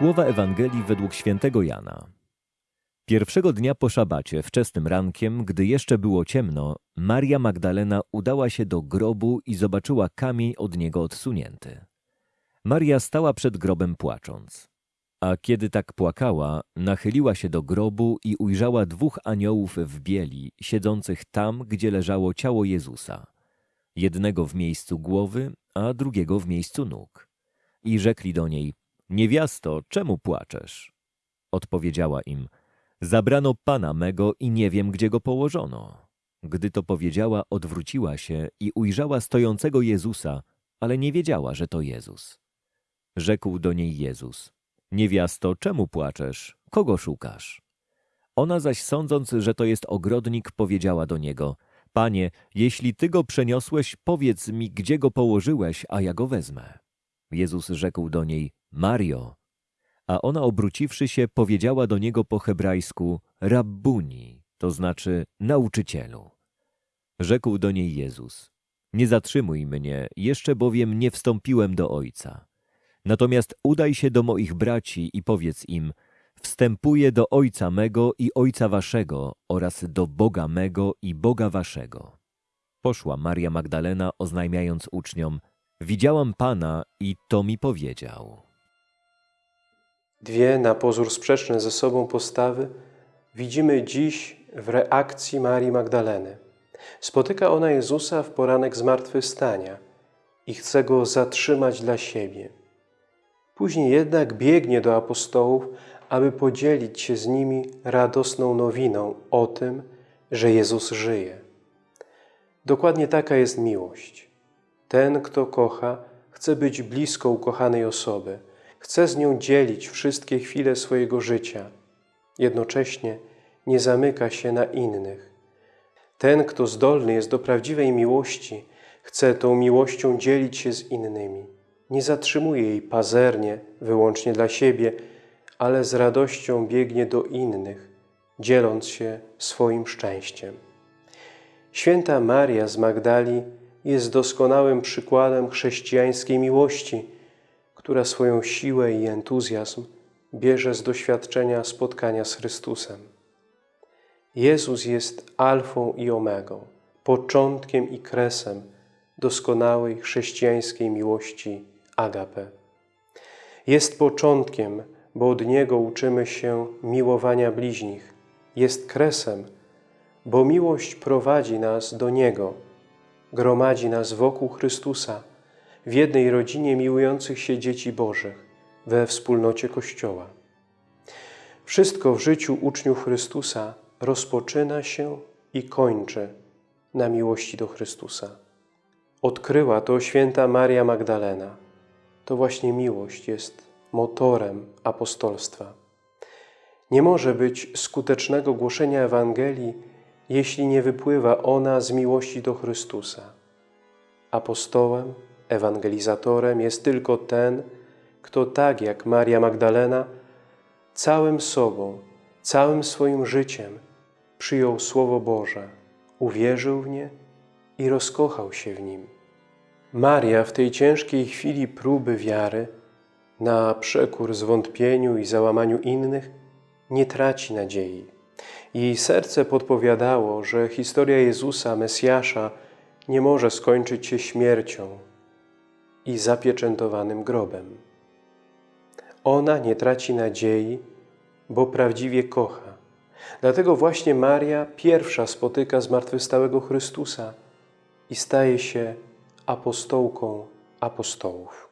Słowa Ewangelii według świętego Jana. Pierwszego dnia po szabacie, wczesnym rankiem, gdy jeszcze było ciemno, Maria Magdalena udała się do grobu i zobaczyła kamień od niego odsunięty. Maria stała przed grobem płacząc. A kiedy tak płakała, nachyliła się do grobu i ujrzała dwóch aniołów w bieli, siedzących tam, gdzie leżało ciało Jezusa. Jednego w miejscu głowy, a drugiego w miejscu nóg. I rzekli do niej, Niewiasto, czemu płaczesz? Odpowiedziała im, Zabrano Pana mego i nie wiem, gdzie go położono. Gdy to powiedziała, odwróciła się i ujrzała stojącego Jezusa, ale nie wiedziała, że to Jezus. Rzekł do niej Jezus, Niewiasto, czemu płaczesz? Kogo szukasz? Ona zaś sądząc, że to jest ogrodnik, powiedziała do niego, Panie, jeśli Ty go przeniosłeś, powiedz mi, gdzie go położyłeś, a ja go wezmę. Jezus rzekł do niej, Mario. A ona obróciwszy się, powiedziała do niego po hebrajsku, Rabbuni, to znaczy nauczycielu. Rzekł do niej Jezus, nie zatrzymuj mnie, jeszcze bowiem nie wstąpiłem do Ojca. Natomiast udaj się do moich braci i powiedz im, wstępuję do Ojca mego i Ojca waszego oraz do Boga mego i Boga waszego. Poszła Maria Magdalena, oznajmiając uczniom, widziałam Pana i to mi powiedział. Dwie na pozór sprzeczne ze sobą postawy widzimy dziś w reakcji Marii Magdaleny. Spotyka ona Jezusa w poranek zmartwychwstania i chce Go zatrzymać dla siebie. Później jednak biegnie do apostołów, aby podzielić się z nimi radosną nowiną o tym, że Jezus żyje. Dokładnie taka jest miłość. Ten, kto kocha, chce być blisko ukochanej osoby, chce z nią dzielić wszystkie chwile swojego życia. Jednocześnie nie zamyka się na innych. Ten, kto zdolny jest do prawdziwej miłości, chce tą miłością dzielić się z innymi. Nie zatrzymuje jej pazernie, wyłącznie dla siebie, ale z radością biegnie do innych, dzieląc się swoim szczęściem. Święta Maria z Magdali jest doskonałym przykładem chrześcijańskiej miłości, która swoją siłę i entuzjazm bierze z doświadczenia spotkania z Chrystusem. Jezus jest alfą i omegą, początkiem i kresem doskonałej chrześcijańskiej miłości agape. Jest początkiem, bo od Niego uczymy się miłowania bliźnich. Jest kresem, bo miłość prowadzi nas do Niego, gromadzi nas wokół Chrystusa, w jednej rodzinie miłujących się dzieci Bożych, we wspólnocie Kościoła. Wszystko w życiu uczniów Chrystusa rozpoczyna się i kończy na miłości do Chrystusa. Odkryła to święta Maria Magdalena. To właśnie miłość jest motorem apostolstwa. Nie może być skutecznego głoszenia Ewangelii, jeśli nie wypływa ona z miłości do Chrystusa. Apostołem, ewangelizatorem jest tylko ten, kto tak jak Maria Magdalena całym sobą, całym swoim życiem przyjął Słowo Boże, uwierzył w nie i rozkochał się w nim. Maria w tej ciężkiej chwili próby wiary, na przekór zwątpieniu i załamaniu innych, nie traci nadziei. Jej serce podpowiadało, że historia Jezusa, Mesjasza, nie może skończyć się śmiercią i zapieczętowanym grobem. Ona nie traci nadziei, bo prawdziwie kocha. Dlatego właśnie Maria pierwsza spotyka zmartwychwstałego Chrystusa i staje się apostołką apostołów.